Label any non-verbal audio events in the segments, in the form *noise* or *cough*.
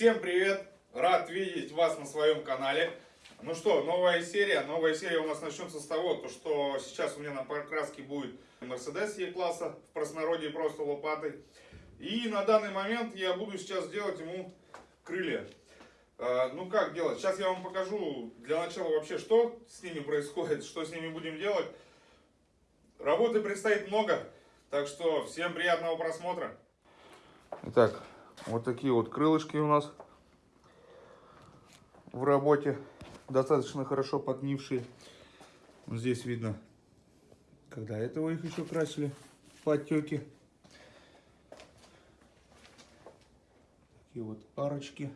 Всем привет! Рад видеть вас на своем канале. Ну что, новая серия. Новая серия у нас начнется с того, то, что сейчас у меня на покраске будет Mercedes E-класса, в простонародье просто лопатой. И на данный момент я буду сейчас делать ему крылья. А, ну как делать? Сейчас я вам покажу для начала вообще, что с ними происходит, что с ними будем делать. Работы предстоит много, так что всем приятного просмотра. Итак, вот такие вот крылышки у нас в работе. Достаточно хорошо поднившие. Вот здесь видно, когда этого их еще красили, подтеки. Такие вот арочки.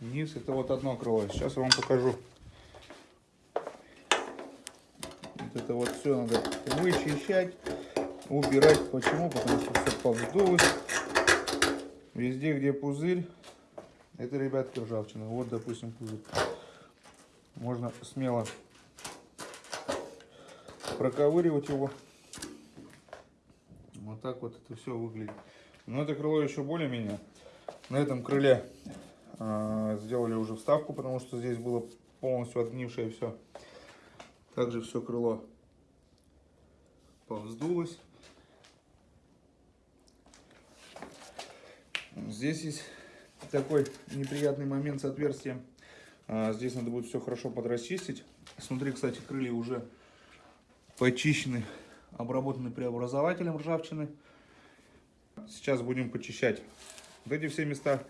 Низ это вот одно крыло. Сейчас я вам покажу. Вот это вот все надо вычищать убирать. Почему? Потому что все повздулось. Везде, где пузырь, это, ребятки, ржавчина. Вот, допустим, пузырь. Можно смело проковыривать его. Вот так вот это все выглядит. Но это крыло еще более-менее. На этом крыле э, сделали уже вставку, потому что здесь было полностью отгнившее все. Также все крыло повздулось. Здесь есть такой неприятный момент с отверстием. А, здесь надо будет все хорошо подрасчистить. Смотри, кстати, крылья уже почищены, обработаны преобразователем ржавчины. Сейчас будем почищать вот эти все места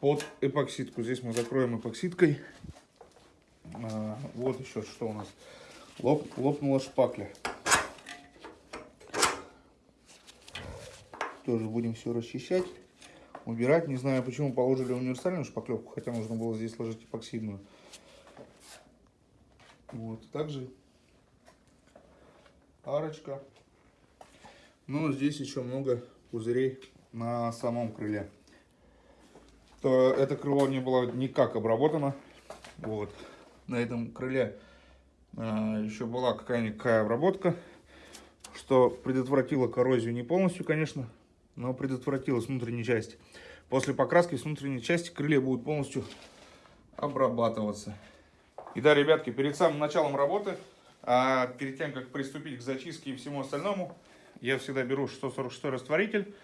под эпоксидку. Здесь мы закроем эпоксидкой. А, вот еще что у нас. Лоп, лопнула шпакля. Тоже будем все расчищать убирать. Не знаю, почему положили универсальную шпаклевку, хотя нужно было здесь сложить эпоксидную. Вот, также арочка. Но здесь еще много пузырей на самом крыле. То это крыло не было никак обработано. Вот. На этом крыле а, еще была какая-никакая обработка, что предотвратило коррозию не полностью, конечно, но предотвратила с внутренней части. После покраски с внутренней части крылья будут полностью обрабатываться. И да, ребятки, перед самым началом работы, а перед тем, как приступить к зачистке и всему остальному, я всегда беру 146 растворитель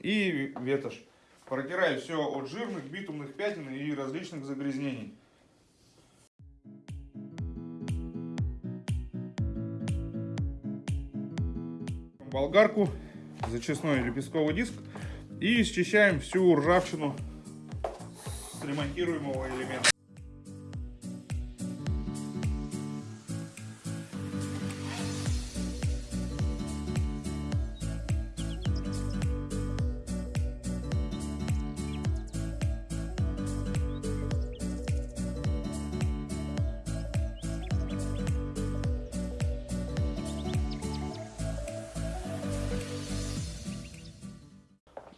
и ветошь. Протираю все от жирных, битумных пятен и различных загрязнений. Болгарку зачистной лепестковый диск и счищаем всю ржавчину с ремонтируемого элемента.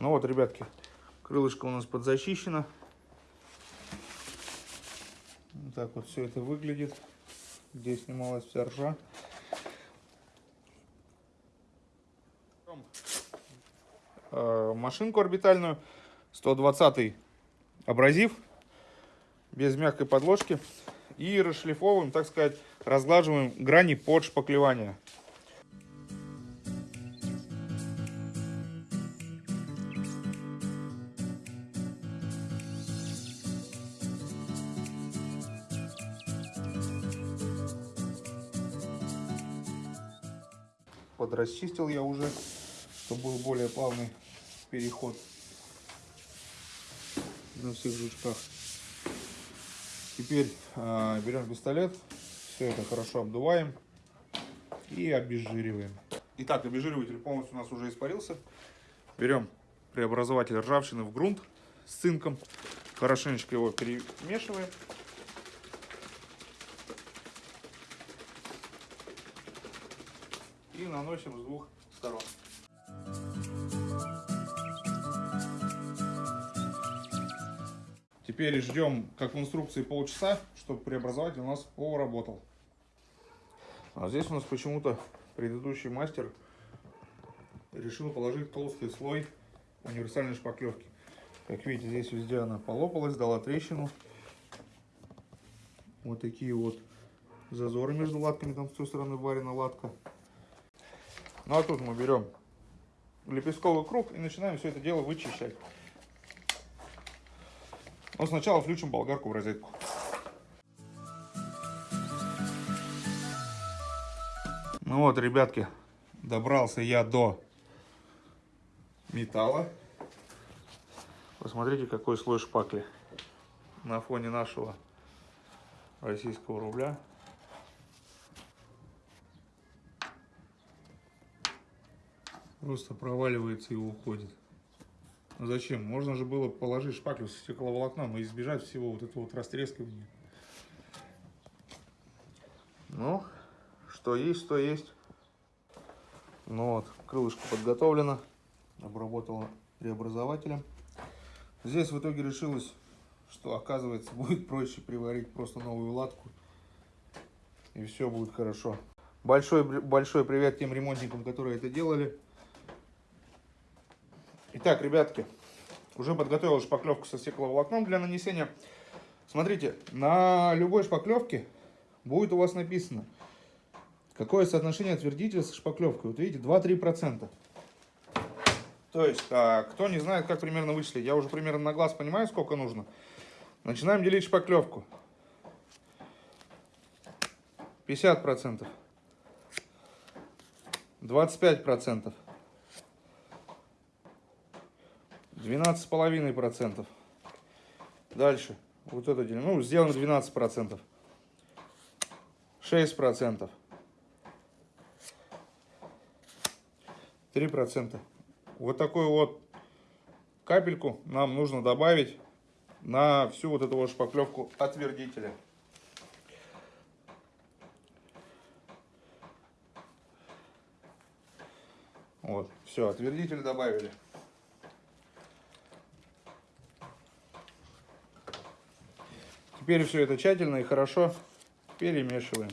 Ну вот, ребятки, крылышко у нас подзащищено. Вот так вот все это выглядит. Здесь снималась вся ржа. Э, машинку орбитальную 120 абразив без мягкой подложки и расшлифовываем, так сказать, разглаживаем грани под шпаклевание. Подрасчистил я уже, чтобы был более плавный переход на всех жучках. Теперь э, берем пистолет, все это хорошо обдуваем и обезжириваем. Итак, обезжириватель полностью у нас уже испарился. Берем преобразователь ржавчины в грунт с цинком, хорошенечко его перемешиваем. Наносим с двух сторон. Теперь ждем, как в инструкции, полчаса, чтобы преобразователь у нас поработал. А здесь у нас почему-то предыдущий мастер решил положить толстый слой универсальной шпаклевки. Как видите, здесь везде она полопалась, дала трещину. Вот такие вот зазоры между латками, там с той стороны варена латка. Ну а тут мы берем лепестковый круг и начинаем все это дело вычищать. Но сначала включим болгарку в розетку. Ну вот, ребятки, добрался я до металла. Посмотрите, какой слой шпакли на фоне нашего российского рубля. Просто проваливается и уходит. Ну зачем? Можно же было положить шпаклю с стекловолокном и избежать всего вот этого вот растрескивания. Ну, что есть, то есть. Ну вот, крылышко подготовлено. Обработала преобразователем. Здесь в итоге решилось, что оказывается *laughs* будет проще приварить просто новую латку. И все будет хорошо. Большой, большой привет тем ремонтникам, которые это делали. Итак, ребятки, уже подготовил шпаклевку со стекловолокном для нанесения. Смотрите, на любой шпаклевке будет у вас написано, какое соотношение отвердителя с шпаклевкой. Вот видите, 2-3%. То есть, а, кто не знает, как примерно вычислить, я уже примерно на глаз понимаю, сколько нужно. Начинаем делить шпаклевку. 50%. 25%. 12,5%. Дальше. Вот это делим. Ну, сделаем 12%. 6%. 3%. Вот такую вот капельку нам нужно добавить на всю вот эту вот шпаклевку отвердителя. Вот, все, отвердитель добавили. Теперь все это тщательно и хорошо перемешиваем.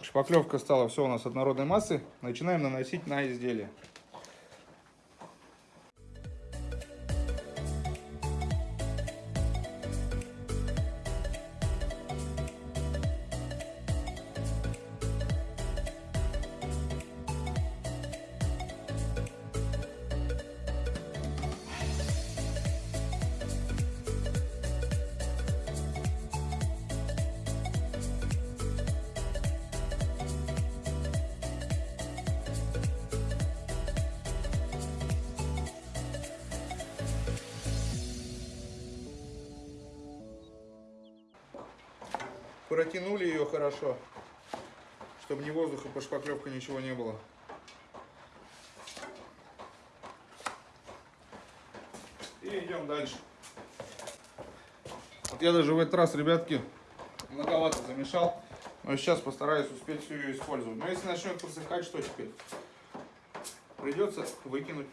Шпаклевка стала все у нас однородной массы. Начинаем наносить на изделие. Протянули ее хорошо, чтобы ни воздуха по шпаклевке ничего не было. И идем дальше. Вот я даже в этот раз, ребятки, многовато замешал. Но сейчас постараюсь успеть всю ее использовать. Но если начнет просыхать, что теперь? Придется выкинуть.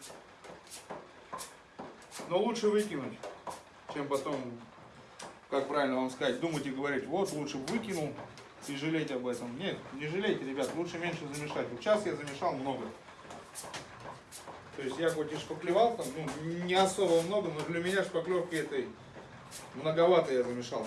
Но лучше выкинуть, чем потом как правильно вам сказать, думать и говорить, вот лучше выкинул и жалеть об этом. Нет, не жалейте, ребят, лучше меньше замешать. Вот сейчас я замешал много. То есть я хоть и шпаклевал там, ну, не особо много, но для меня шпаклевки этой многовато я замешал.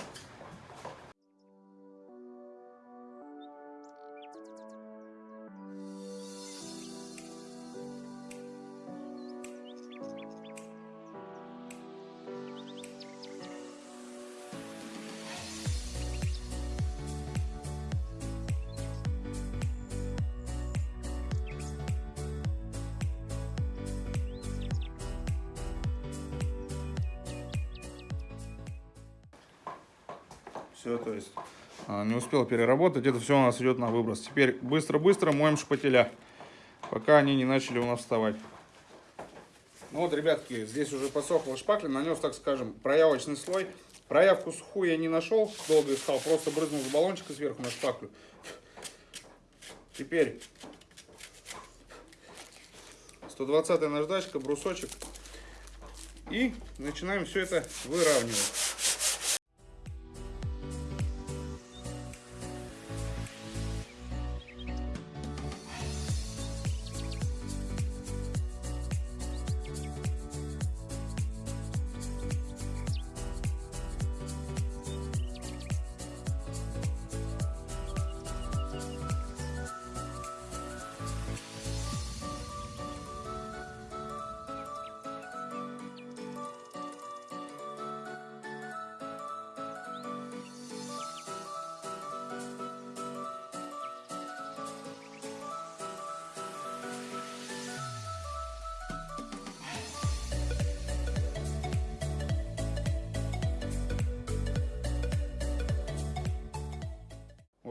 Успел переработать. Это все у нас идет на выброс. Теперь быстро-быстро моем шпателя, пока они не начали у нас вставать. Ну вот, ребятки, здесь уже подсохла шпакля, нанес, так скажем, проявочный слой. Проявку сухую я не нашел, долго искал, просто брызнул с баллончика сверху на шпаклю. Теперь 120 наждачка, брусочек. И начинаем все это выравнивать.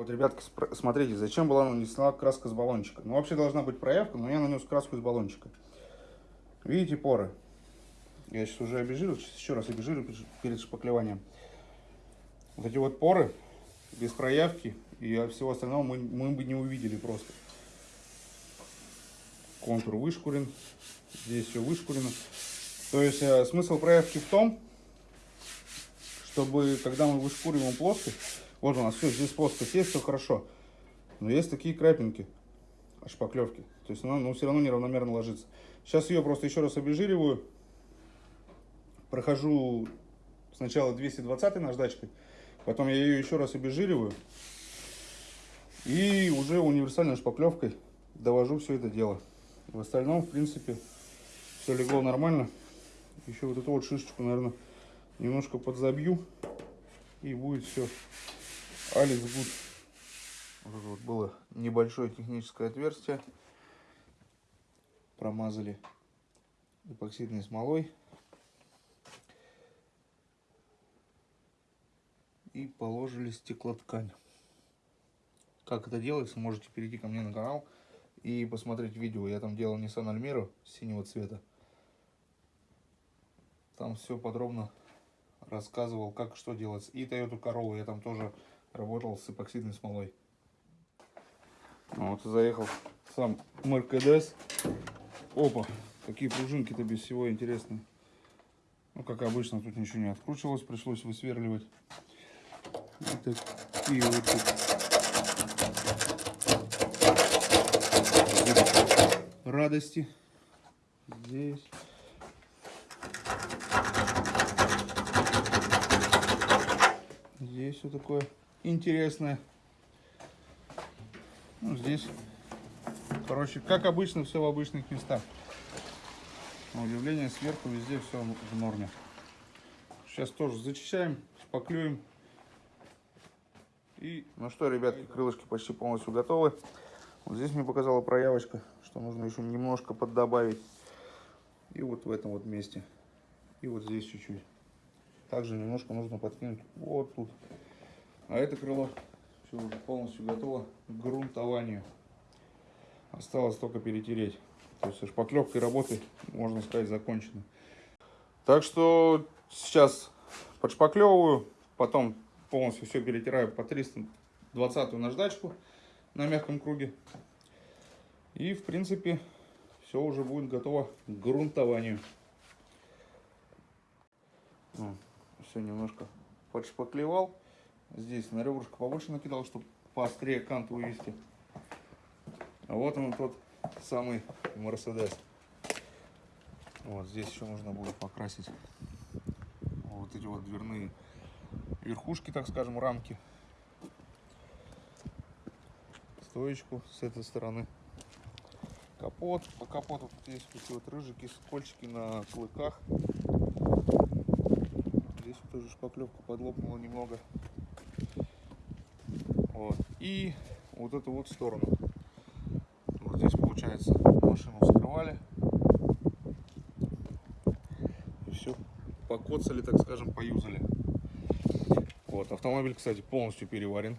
Вот, ребятки, смотрите, зачем была нанесена краска с баллончика. Ну, вообще должна быть проявка, но я нанес краску из баллончика. Видите поры? Я сейчас уже обезжирил, сейчас еще раз обезжирил перед шпаклеванием. Вот эти вот поры без проявки и всего остального мы, мы бы не увидели просто. Контур вышкурен, здесь все вышкурено. То есть э, смысл проявки в том, чтобы когда мы вышкуриваем плоскость, вот у нас все, здесь плоскость есть, все хорошо. Но есть такие крапинки, шпаклевки. То есть она ну, все равно неравномерно ложится. Сейчас ее просто еще раз обезжириваю. Прохожу сначала 220 наждачкой, потом я ее еще раз обезжириваю. И уже универсальной шпаклевкой довожу все это дело. В остальном, в принципе, все легло нормально. Еще вот эту вот шишечку, наверное, немножко подзабью. И будет все Алекс Гуд. Вот вот было небольшое техническое отверстие. Промазали эпоксидной смолой. И положили стеклоткань. Как это делается, можете перейти ко мне на канал и посмотреть видео. Я там делал Nissan Almera синего цвета. Там все подробно рассказывал, как что делать. И Toyota Corolla я там тоже работал с эпоксидной смолой. Вот заехал сам Меркедес. Опа, какие пружинки-то без всего интересные. Ну, как обычно, тут ничего не откручивалось, пришлось высверливать. Вот такие вот тут. радости. Здесь. Здесь все такое интересное. Ну, здесь, короче, как обычно, все в обычных местах. На удивление, сверху везде все в норме. Сейчас тоже зачищаем, шпаклюем. И, ну что, ребятки, крылышки почти полностью готовы. Вот здесь мне показала проявочка, что нужно еще немножко поддобавить. И вот в этом вот месте. И вот здесь чуть-чуть. Также немножко нужно подкинуть вот тут. А это крыло все уже полностью готово к грунтованию. Осталось только перетереть. То есть шпаклевкой работы, можно сказать, закончено. Так что сейчас подшпаклевываю, потом полностью все перетираю по 320 наждачку на мягком круге. И в принципе все уже будет готово к грунтованию. все немножко подшпаклевал. Здесь на ребрышко побольше накидал, чтобы поострее кант вывести. А вот он тот самый Мерседес. Вот здесь еще нужно будет покрасить вот эти вот дверные верхушки, так скажем, рамки. Стоечку с этой стороны. Капот. По капоту тут есть такие вот рыжики, скольчики на клыках. Здесь тоже шпаклевка подлопнула немного. Вот. И вот эту вот сторону. Вот здесь получается машину вскрывали. И все покоцали, так скажем, поюзали. Вот, автомобиль, кстати, полностью переварен,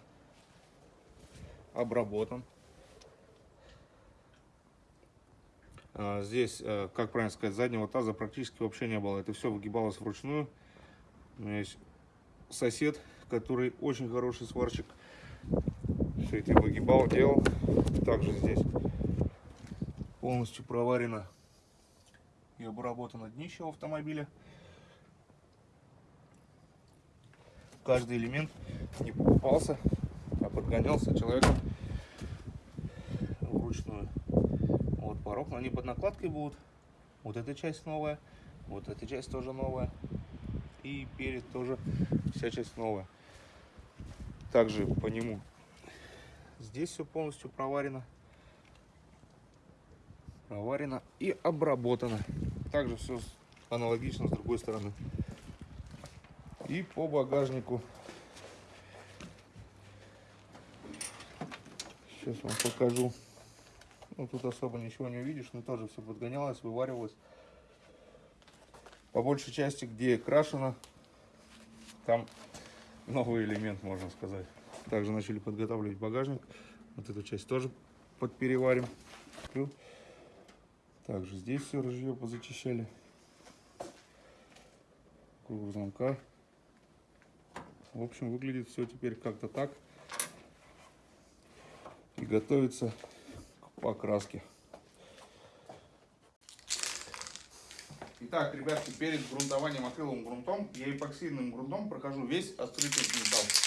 обработан. А, здесь, э, как правильно сказать, заднего таза практически вообще не было. Это все выгибалось вручную. У меня есть сосед, который очень хороший сварщик. Все эти выгибал, делал. Также здесь полностью проварено и обработано днище автомобиля. Каждый элемент не покупался, а подгонялся человеком вручную. Вот порог, они под накладкой будут. Вот эта часть новая, вот эта часть тоже новая. И перед тоже вся часть новая. Также по нему здесь все полностью проварено. Проварено и обработано. Также все аналогично с другой стороны. И по багажнику. Сейчас вам покажу. Ну, тут особо ничего не увидишь, но тоже все подгонялось, вываривалось. По большей части, где крашено, там новый элемент, можно сказать. Также начали подготавливать багажник. Вот эту часть тоже подпереварим. Также здесь все ружье позачищали. Круг замка. В общем, выглядит все теперь как-то так. И готовится к покраске. Итак, ребятки, перед грунтованием акриловым грунтом я эпоксидным грунтом прохожу весь открытый металл.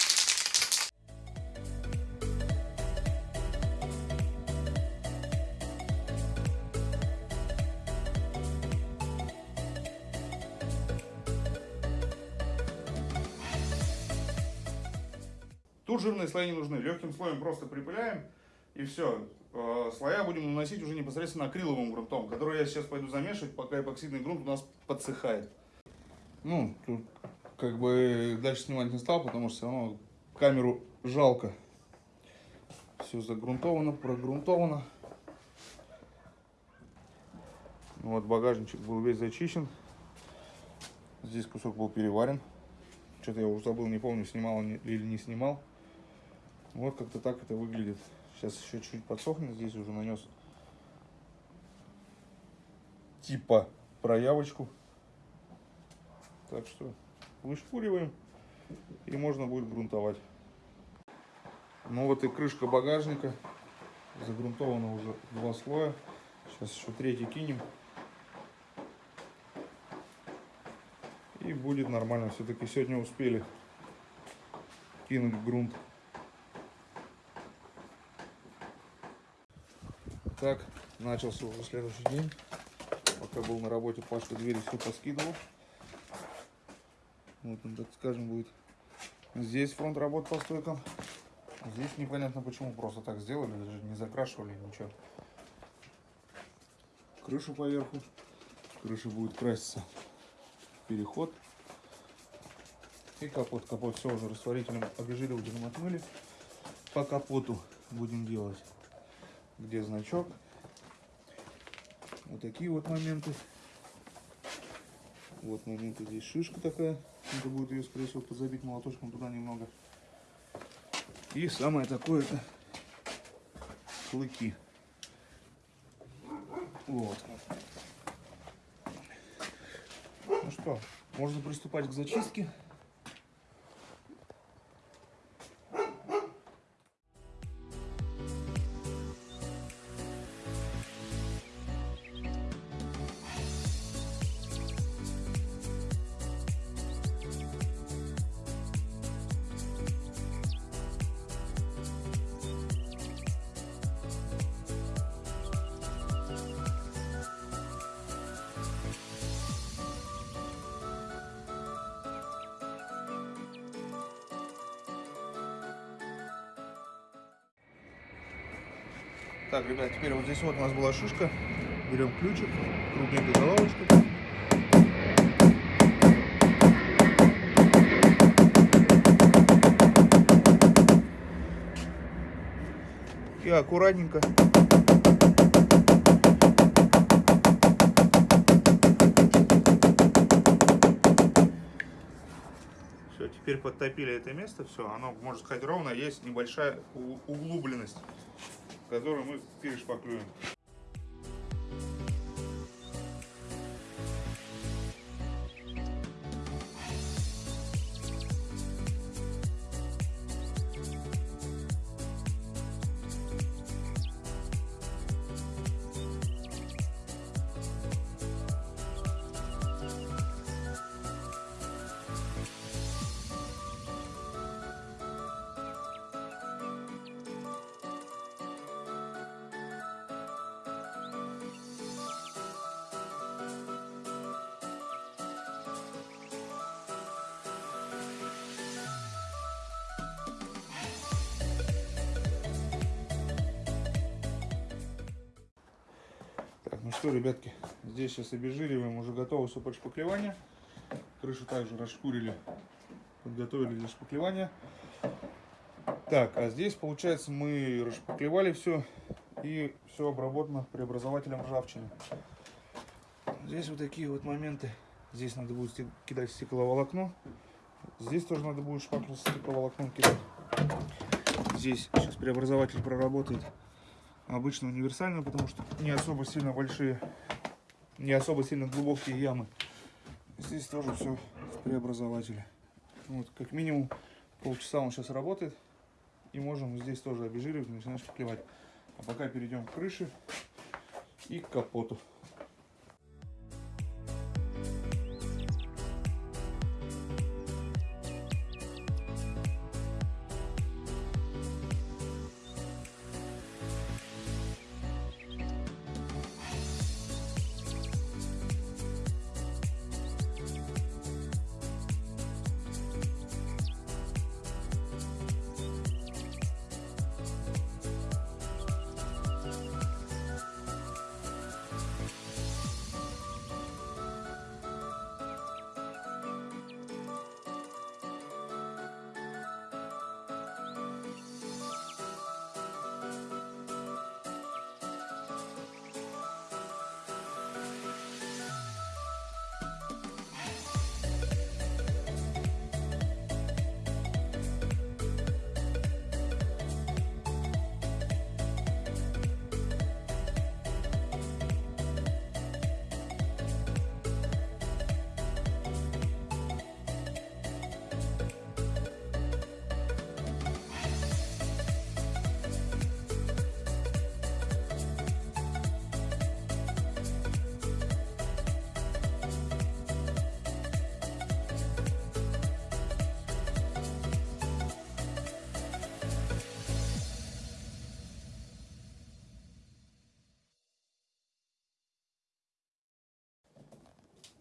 Тут жирные слои не нужны. Легким слоем просто припыляем и все. Э, слоя будем наносить уже непосредственно акриловым грунтом, который я сейчас пойду замешивать, пока эпоксидный грунт у нас подсыхает. Ну, тут как бы дальше снимать не стал, потому что все равно камеру жалко. Все загрунтовано, прогрунтовано. Вот багажничек был весь зачищен. Здесь кусок был переварен. Что-то я уже забыл, не помню, снимал или не снимал. Вот как-то так это выглядит. Сейчас еще чуть подсохнет. Здесь уже нанес типа проявочку. Так что вышпуриваем и можно будет грунтовать. Ну вот и крышка багажника. Загрунтовано уже два слоя. Сейчас еще третий кинем. И будет нормально. Все-таки сегодня успели кинуть грунт. Так, начался уже следующий день. Пока был на работе, Пашка двери все поскидывал. Вот он, так скажем, будет. Здесь фронт работ по стойкам. Здесь непонятно почему, просто так сделали, даже не закрашивали, ничего. Крышу поверху. Крыша будет краситься. Переход. И капот. Капот все уже растворителем обезжиривателем отмыли. По капоту будем делать где значок. Вот такие вот моменты. Вот моменты, здесь шишка такая. Надо будет ее, скорее всего, подзабить молоточком туда немного. И самое такое это клыки. Вот. Ну что, можно приступать к зачистке. Ребят, теперь вот здесь вот у нас была шишка. Берем ключик, кругленькой головочкой. И аккуратненько Все, теперь подтопили это место, все, оно, можно сказать, ровно, есть небольшая углубленность который мы перешпаклюем. Что, ребятки, здесь сейчас обезжириваем, уже готово все под шпаклевание. Крышу также расшкурили, подготовили для шпаклевания. Так, а здесь, получается, мы расшпаклевали все и все обработано преобразователем ржавчины. Здесь вот такие вот моменты. Здесь надо будет кидать стекловолокно. Здесь тоже надо будет шпаклю с стекловолокном кидать. Здесь сейчас преобразователь проработает обычно универсально, потому что не особо сильно большие, не особо сильно глубокие ямы. Здесь тоже все в преобразователе. Вот, как минимум полчаса он сейчас работает. И можем здесь тоже обезжиривать, начинать шпаклевать. А пока перейдем к крыше и к капоту.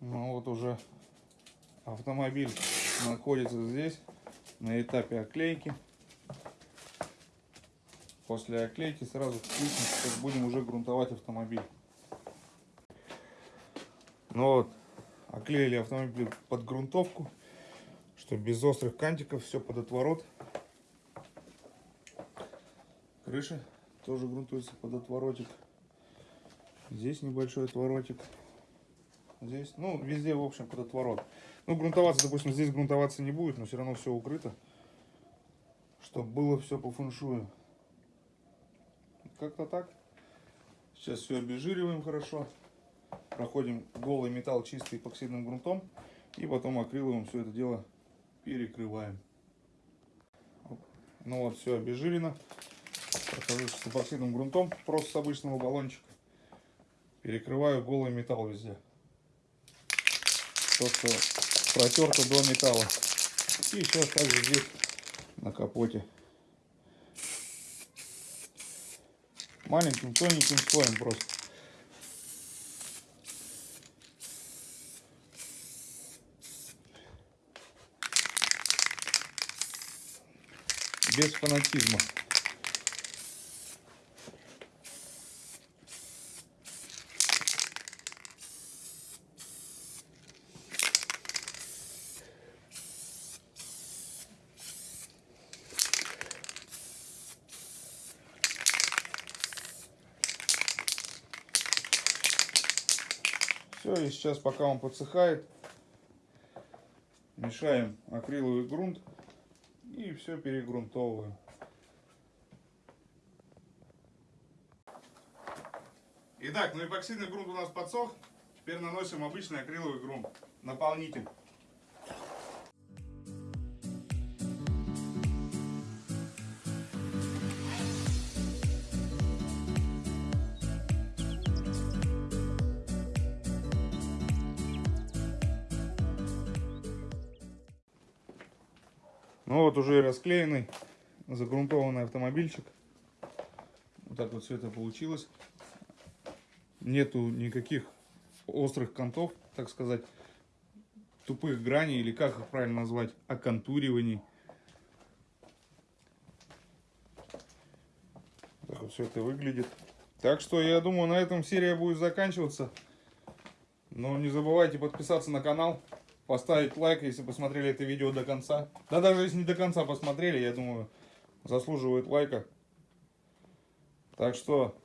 Ну вот уже автомобиль находится здесь на этапе оклейки. После оклейки сразу включим, будем уже грунтовать автомобиль. Ну вот, оклеили автомобиль под грунтовку, чтобы без острых кантиков, все под отворот. Крыша тоже грунтуется под отворотик. Здесь небольшой отворотик здесь, ну, везде, в общем, под отворот. Ну, грунтоваться, допустим, здесь грунтоваться не будет, но все равно все укрыто, чтобы было все по фэншую. Как-то так. Сейчас все обезжириваем хорошо. Проходим голый металл чистый эпоксидным грунтом. И потом акриловым все это дело перекрываем. Ну вот, все обезжирено. Прохожу с эпоксидным грунтом, просто с обычного баллончика. Перекрываю голый металл везде то, что протерто до металла. И сейчас также здесь на капоте. Маленьким тоненьким слоем просто. Без фанатизма. Все, и сейчас, пока он подсыхает, мешаем акриловый грунт и все перегрунтовываем. Итак, ну эпоксидный грунт у нас подсох. Теперь наносим обычный акриловый грунт, наполнитель. Ну вот уже расклеенный, загрунтованный автомобильчик. Вот так вот все это получилось. Нету никаких острых контов, так сказать, тупых граней, или как их правильно назвать, оконтуриваний. Так вот все это выглядит. Так что я думаю, на этом серия будет заканчиваться. Но не забывайте подписаться на канал поставить лайк, если посмотрели это видео до конца. Да даже если не до конца посмотрели, я думаю, заслуживает лайка. Так что,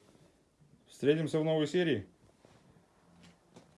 встретимся в новой серии.